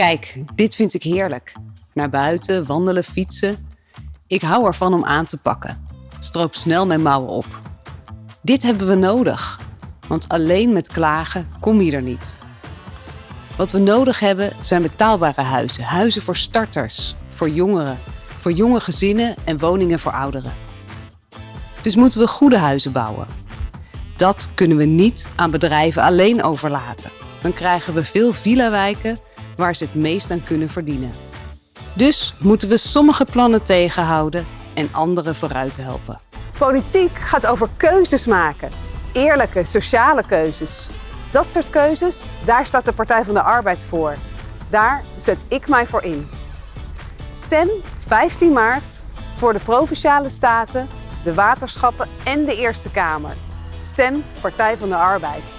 Kijk, dit vind ik heerlijk. Naar buiten, wandelen, fietsen. Ik hou ervan om aan te pakken. Stroop snel mijn mouwen op. Dit hebben we nodig, want alleen met klagen kom je er niet. Wat we nodig hebben zijn betaalbare huizen. Huizen voor starters, voor jongeren, voor jonge gezinnen en woningen voor ouderen. Dus moeten we goede huizen bouwen. Dat kunnen we niet aan bedrijven alleen overlaten. Dan krijgen we veel villa-wijken waar ze het meest aan kunnen verdienen. Dus moeten we sommige plannen tegenhouden en andere vooruit helpen. Politiek gaat over keuzes maken. Eerlijke, sociale keuzes. Dat soort keuzes, daar staat de Partij van de Arbeid voor. Daar zet ik mij voor in. Stem 15 maart voor de Provinciale Staten, de waterschappen en de Eerste Kamer. Stem Partij van de Arbeid.